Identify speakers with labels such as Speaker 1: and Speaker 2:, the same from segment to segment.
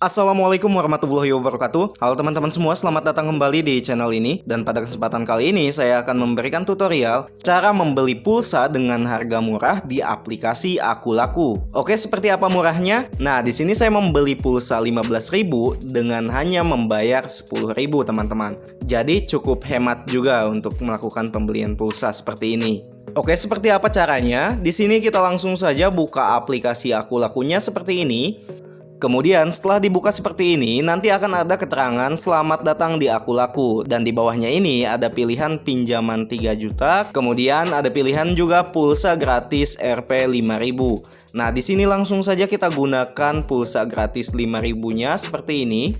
Speaker 1: Assalamualaikum warahmatullahi wabarakatuh. Halo teman-teman semua, selamat datang kembali di channel ini. Dan pada kesempatan kali ini saya akan memberikan tutorial Cara membeli pulsa dengan harga murah di aplikasi Aku Laku Oke, seperti apa murahnya? Nah, di sini saya membeli pulsa 15.000 dengan hanya membayar 10.000 teman-teman. Jadi cukup hemat juga untuk melakukan pembelian pulsa seperti ini. Oke, seperti apa caranya? Di sini kita langsung saja buka aplikasi Aku Lakunya seperti ini Kemudian setelah dibuka seperti ini, nanti akan ada keterangan selamat datang di Aku Laku. Dan di bawahnya ini ada pilihan pinjaman 3 juta, kemudian ada pilihan juga pulsa gratis Rp 5000. Nah, di sini langsung saja kita gunakan pulsa gratis 5000-nya seperti ini.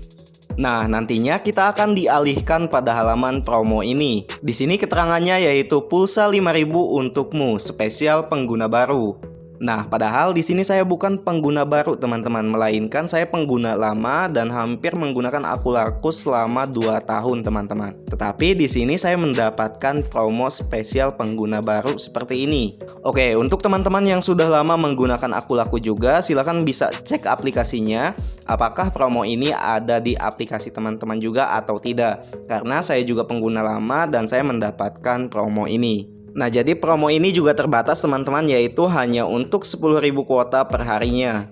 Speaker 1: Nah, nantinya kita akan dialihkan pada halaman promo ini. Di sini keterangannya yaitu pulsa 5000 untukmu, spesial pengguna baru. Nah, padahal di sini saya bukan pengguna baru teman-teman, melainkan saya pengguna lama dan hampir menggunakan Akulakus selama 2 tahun teman-teman. Tetapi di sini saya mendapatkan promo spesial pengguna baru seperti ini. Oke, untuk teman-teman yang sudah lama menggunakan Akulaku juga, silahkan bisa cek aplikasinya apakah promo ini ada di aplikasi teman-teman juga atau tidak. Karena saya juga pengguna lama dan saya mendapatkan promo ini. Nah, jadi promo ini juga terbatas teman-teman yaitu hanya untuk 10.000 kuota per harinya.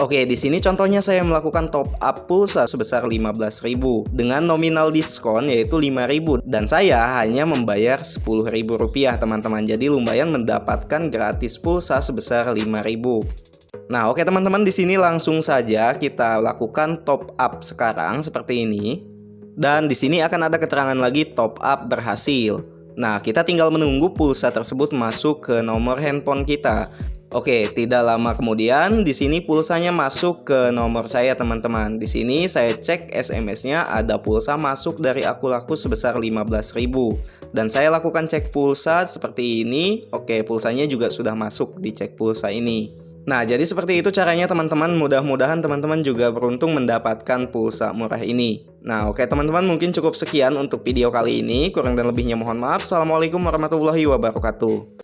Speaker 1: Oke, di sini contohnya saya melakukan top up pulsa sebesar 15.000 dengan nominal diskon yaitu 5.000 dan saya hanya membayar 10.000 rupiah teman-teman. Jadi lumayan mendapatkan gratis pulsa sebesar 5.000. Nah, oke teman-teman di sini langsung saja kita lakukan top up sekarang seperti ini. Dan di sini akan ada keterangan lagi top up berhasil. Nah, kita tinggal menunggu pulsa tersebut masuk ke nomor handphone kita. Oke, tidak lama kemudian di sini pulsanya masuk ke nomor saya teman-teman. Di sini saya cek SMS-nya ada pulsa masuk dari aku laku sebesar 15.000 dan saya lakukan cek pulsa seperti ini. Oke, pulsanya juga sudah masuk di cek pulsa ini. Nah, jadi seperti itu caranya teman-teman. Mudah-mudahan teman-teman juga beruntung mendapatkan pulsa murah ini. Nah, oke teman-teman, mungkin cukup sekian untuk video kali ini. Kurang dan lebihnya mohon maaf. Assalamualaikum warahmatullahi wabarakatuh.